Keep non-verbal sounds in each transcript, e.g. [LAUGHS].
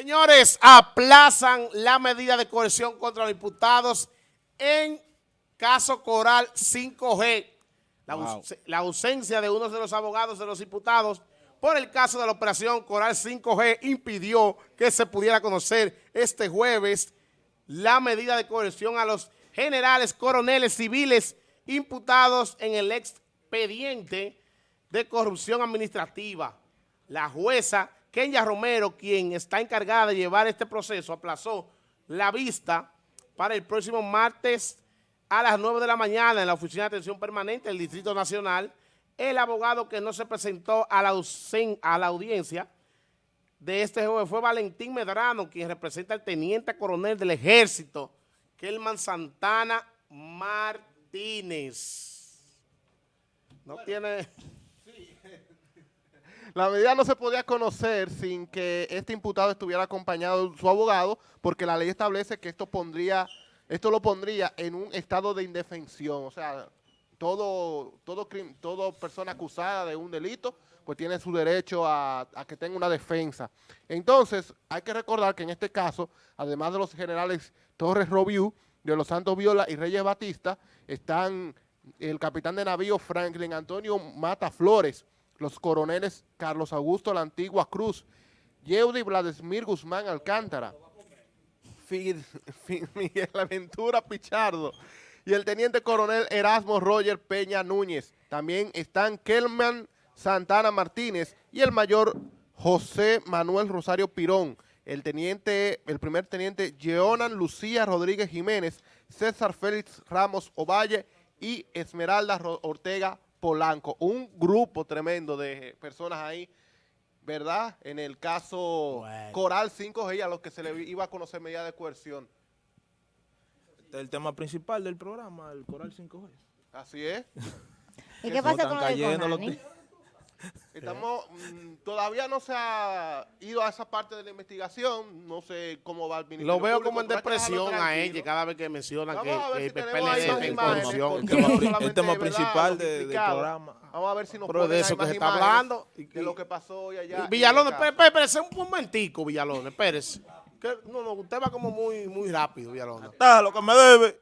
Señores, aplazan la medida de coerción contra los diputados en caso Coral 5G. La, Wow. la ausencia de uno de los abogados de los diputados por el caso de la operación Coral 5G impidió que se pudiera conocer este jueves la medida de coerción a los generales, coroneles civiles imputados en el expediente de corrupción administrativa. La jueza Kenya Romero, quien está encargada de llevar este proceso, aplazó la vista para el próximo martes a las 9 de la mañana en la Oficina de Atención Permanente del Distrito Nacional. El abogado que no se presentó a la, ausen- a la audiencia de este jueves fue Valentín Medrano, quien representa al teniente coronel del ejército, Kelman Santana Martínez. No tiene... La medida no se podía conocer sin que este imputado estuviera acompañado de su abogado, porque la ley establece que esto pondría, esto lo pondría en un estado de indefensión. O sea, todo, todo, todo persona acusada de un delito, pues tiene su derecho a, a que tenga una defensa. Entonces, hay que recordar que en este caso, además de los generales Torres Robiú, de los Santos Viola y Reyes Batista, están el capitán de navío Franklin Antonio Mata Flores, los coroneles Carlos Augusto La Antigua Cruz, Yeudi Vladimir Guzmán Alcántara, [LAUGHS] Miguel Aventura Pichardo y el teniente coronel Erasmo Roger Peña Núñez. También están Kelman Santana Martínez y el mayor José Manuel Rosario Pirón, el teniente, el primer teniente Jeonan Lucía Rodríguez Jiménez, César Félix Ramos Ovalle y Esmeralda Ortega Polanco. Un grupo tremendo de personas ahí, ¿verdad? En el caso Bueno. Coral 5G a los que se le iba a conocer medida de coerción. Este es el tema principal del programa, el Coral 5G. Así es. [LAUGHS] ¿Y qué pasa con lo de cayendo los [LAUGHS] Estamos, mm, todavía no se ha ido a esa parte de la investigación, no sé cómo va el ministerio Lo veo Público, como en depresión a ella cada vez que mencionan Vamos que, a ver que si el tenemos ahí PLD más está en imágenes, corrupción. porque El tema principal lo de- del programa. Vamos a ver si nos Pero de eso que más se está imágenes hablando. de lo que pasó hoy allá. Villalón, el caso. espérese, un momentico, Villalón, espérese. Que- no, no, usted va como muy, muy rápido, Villalón. Está lo que me debe.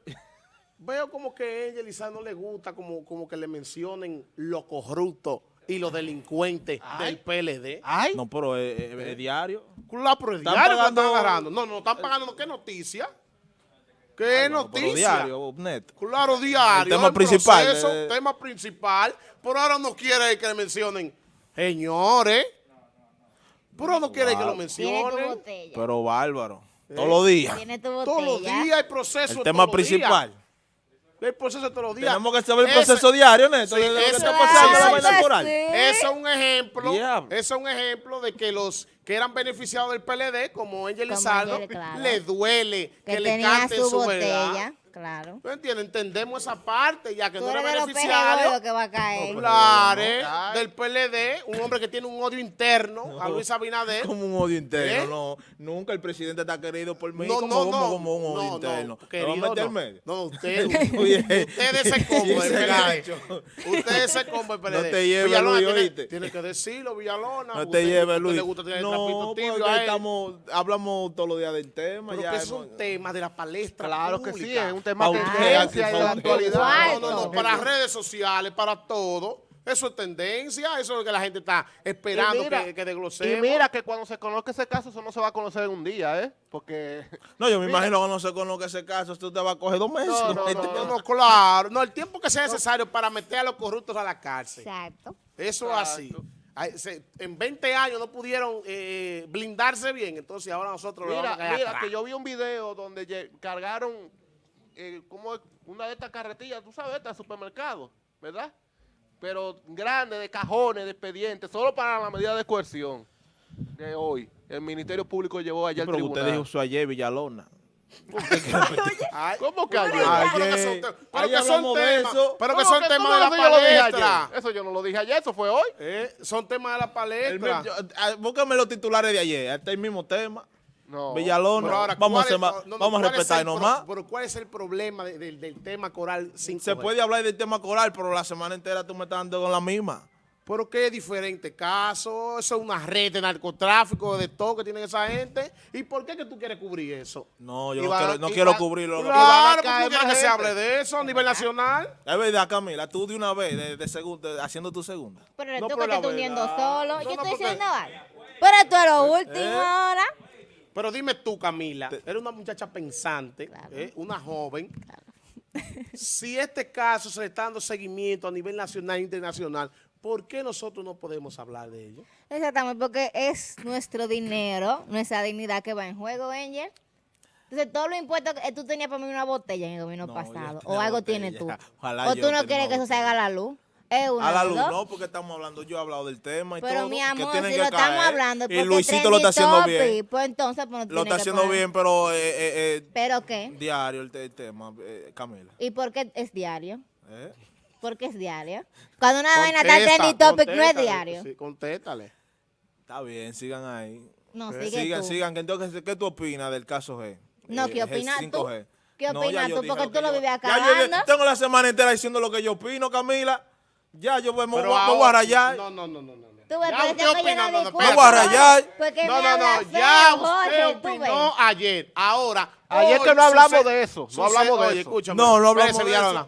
Veo como que a ella, Lizá, no le gusta como, como que le mencionen lo corrupto y los delincuentes del PLD. Ay, No, pero es, es- es diario. Claro, pero el Están diario que pagando- están agarrando. No, no, están pagando. ¿Qué noticia? ¿Qué noticia? diario, net. Claro, diario. El tema principal, proceso, eh. tema principal. Pero ahora no quiere que le mencionen. Señores. Pero no quiere que lo mencionen. Pero bárbaro. Todos los días. Todos los días hay proceso. El tema principal. El proceso todos los días. Tenemos que saber el proceso diario, Neto, Sí, de lo que ese- está pasando en la. Ese es un ejemplo, ese es un ejemplo de que los que eran beneficiados del PLD, como Angel Lizardo, claro. le duele que, Que le canten su su, verdad. Claro. ¿Tú entiendes? Entendemos esa parte, ya que Tú no era eres beneficiario. que va a caer. Claro, Ay. del PLD, un hombre que tiene un odio interno a Luis Abinader. [LAUGHS] Como un odio interno, ¿Eh? no. Nunca el presidente está querido por mí No, como, no, como, no. como un odio No, interno. no, ¿Me va a querido, meter no. medio? No, usted, [LAUGHS] Oye, [LAUGHS] usted ese combo ese PLD. gancho. Usted ese combo del PLD. No te lleves, Villalona Luis, tiene, oíste. tiene que decirlo, Villalona. No Usted- te lleves, Luis. le gusta tener el No, porque él. estamos, hablamos todos los días del tema. Pero ya que hemos- son temas de la palestra claro que sí, es un tema de tendencia y de la actualidad. No, no, no, para redes sociales, para todo. Eso es tendencia, eso es lo que la gente está esperando Y mira- que, que desglosemos. Y mira que cuando se conozca ese caso, eso no se va a conocer en un día, ¿eh? Porque [LAUGHS] No, yo me Mira. imagino que no sé con lo que ese caso, esto te va a coger dos meses. No, no, No, no, no, claro. No, el tiempo que sea necesario para meter a los corruptos a la cárcel. Exacto. Eso es así. Se- en 20 años no pudieron eh, blindarse bien, entonces ahora nosotros lo mira, vamos a mira atrás. que yo vi un video donde cargaron eh, como una de estas carretillas, tú sabes, estas supermercados, ¿verdad? Pero grande, de cajones, de expedientes, solo para la medida de coerción de hoy. El Ministerio Público llevó allá al Pero usted tribunal. dijo eso ayer, Villalona. Ay, ¿Cómo que ayer? pero que son Ayer. te- pero que son temas, pero que ¿Cómo son temas de la eso yo lo dije palestra. ayer? Eso yo no lo dije ayer, eso fue hoy. Eh, son temas de la palestra. ah, búscame los titulares de ayer, este es el mismo tema. No. Ahora, vamos a, ¿cuál hacer es- más- no, no, vamos a ¿cuál es respetar nomás. Pero ¿cuál es el problema de- del- del tema coral 5 Se puede hablar del tema coral, pero la semana entera tú me estás dando con la misma. Pero qué diferente caso, eso es una red de narcotráfico, de todo que tienen esa gente. ¿Y por qué que tú quieres cubrir eso? No, yo no quiero, no quiero cubrirlo. Claro, porque tú quieres que se hable de eso a nivel nacional. Es verdad, Camila, tú de una vez, de, de segunda, haciendo tu segunda. Pero eres No, tú que te estás hundiendo verdad. solo. No, Yo no, estoy porque- diciendo algo. Pero tú eres lo último ¿Eh? ahora. Pero dime tú, Camila, eres una muchacha pensante, Claro. ¿eh? una joven. [LAUGHS] Si este caso se le está dando seguimiento a nivel nacional e internacional, ¿por qué nosotros no podemos hablar de ello? Exactamente, porque es nuestro dinero, nuestra dignidad que va en juego, Angel. Entonces, todos los impuestos que tú tenías para mí una botella en el gobierno No, pasado, o algo botella. tienes tú. [LAUGHS] Ojalá o tú no quieres que eso se haga a la luz. Es una A la luz, dos. no, porque estamos hablando, yo he hablado del tema y Pero todo. mi que amor, tienen si que lo estamos hablando, es Y porque Luisito lo está haciendo topic, bien. Pues entonces, pues no Lo está que haciendo poner. bien, pero eh, eh, eh, ¿Pero qué? diario el, te- el tema, eh, Camila. ¿Y por qué es diario? ¿eh? ¿Por qué es diario? Cuando una vaina está trending topic, no es diario. Sí, contéstale. Está bien, sigan ahí. No, Eh, sigue sigan, tú. sigan. que Entonces, ¿qué tú opinas del caso G? No, Eh, ¿qué opinas tú? 5G. ¿Qué opinas tú? Porque que tú lo vives Ya yo acabando. tengo la semana entera diciendo lo que yo opino, Camila. Ya, yo me, me Pero voy, me voy a rayar. No, no, no, no. no. Tú ves, Ya usted opina, no no, no. Me voy a rayar. No, no, no, ya usted opinó ayer. Ahora, Ayer hoy que no hablamos de eso, no hablamos de oye, eso. escúchame. No, no hablamos Espérese, de Villalona.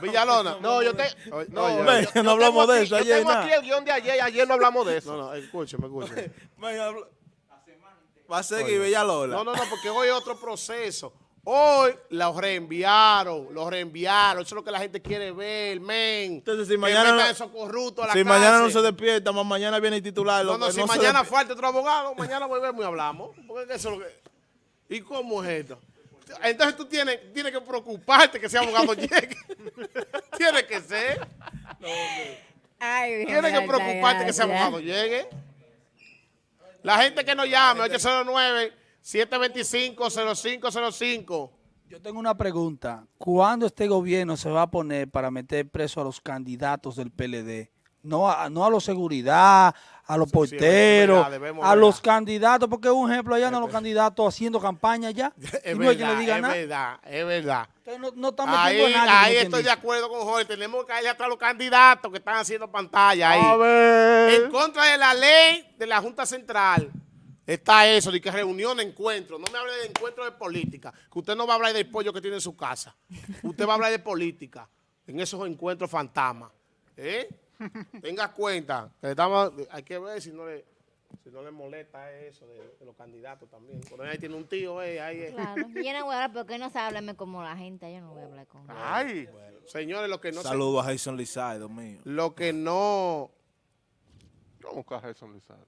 Villalona. No, yo te. No, oye, yo- yo- no hablamos de aquí- eso Yo ayer, tengo nada. aquí el guion de ayer, ayer no hablamos de eso. No, no, escúcheme, escúcheme. Va a seguir Villalola. No, no, no, porque hoy es otro proceso. Hoy los reenviaron, los reenviaron. Eso es lo que la gente quiere ver, men. Entonces, si mañana no- esos corruptos a la Si mañana no se despierta, más mañana viene el titular. No, no, que si mañana falta otro abogado, mañana volvemos y hablamos. Porque eso es lo que... ¿Y cómo es esto? Entonces tú tienes, tienes que preocuparte que ese abogado [LAUGHS] llegue. Tiene que ser. Ay, Virgen Tienes que preocuparte que ese abogado llegue. La gente que nos llame, 809-725-0505. Yo tengo una pregunta. ¿Cuándo este gobierno se va a poner para meter preso a los candidatos del PLD? No a, no a los seguridad, a los sí, porteros, verdad, a los candidatos, porque un ejemplo allá no los candidos haciendo campaña ya. [LAUGHS] Es y no verdad, le diga es nada. verdad, es verdad. Entonces no, no están Ahí, metiendo a nadie. ahí estoy de acuerdo con Jorge. Tenemos que ir atrás a los candidatos que están haciendo pantalla ahí. A ver. En contra de la ley de la Junta Central está eso, de que reunión, encuentro. No me hable de encuentro de política, que usted no va a hablar del pollo que tiene en su casa. Usted va a hablar de política en esos encuentros fantasmas. ¿Eh? [LAUGHS] Tenga cuenta. que estamos- hay que ver si no le, si no le molesta eso de, de los candidatos también. Por ahí tiene un tío, eh, ahí es. Claro. [LAUGHS] Yo no voy a hablar porque no sabe hablarme como la gente. Yo no voy a hablar con él. Ay. Señores, lo que no se- Saludos a Jason Lizardo, mío. lo que no ¿Cómo que a Jason Lizardo?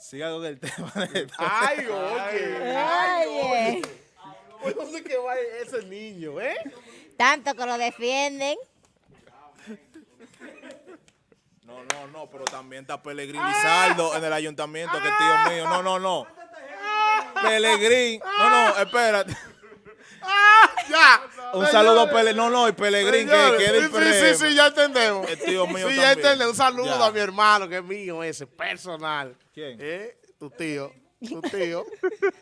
Siga con el tema. de- Ay, [LAUGHS] oye. Ay, Oye, oye. ¿Por dónde que va ese niño, eh? tanto que lo defienden. No, no, no, pero también está Pelegrín Lizardo en el ayuntamiento, que es tío mío. No, no, no. Pelegrín. No, no, espérate. Ya. Un saludo a Pelegrín. No, no, y Pelegrín, que, que sí. Sí, sí, sí, ya entendemos. Es tío mío Sí, ya entendemos. Un saludo Ya. a mi hermano, que es mío ese, personal. ¿Quién? ¿Eh? Tu tío. Tu tío. [LAUGHS]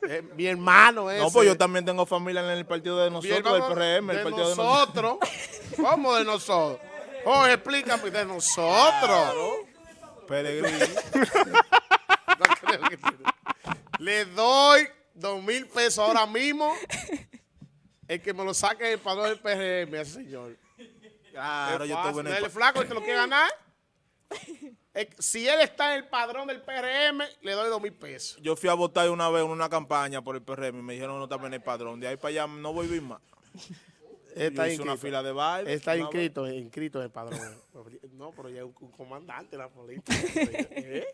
Eh, mi hermano ese. No, pues yo también tengo familia en el partido de nosotros, del PRM, el de partido de nosotros. nosotros. [LAUGHS] ¿Cómo de nosotros? Jorge, explícame de nosotros. Pelegrín. [LAUGHS] No creo que. Le doy dos mil pesos ahora mismo. El que me lo saque del padrón del PRM, ese señor. Claro, yo fácil. estuve en ¿No es el... el flaco el que lo quiere ganar? Si él está en el padrón del PRM, le doy dos mil pesos. Yo fui a votar una vez en una campaña por el PRM y me dijeron no estaba en el padrón. De ahí para allá no voy a vivir más. Está hice una inscrito. fila de baile. Está inscrito, inscrito en el padrón. [LAUGHS] No, pero ya es un, un comandante de la política. [LAUGHS] ¿Eh?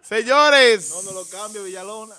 Señores. No, no lo cambio, Villalona.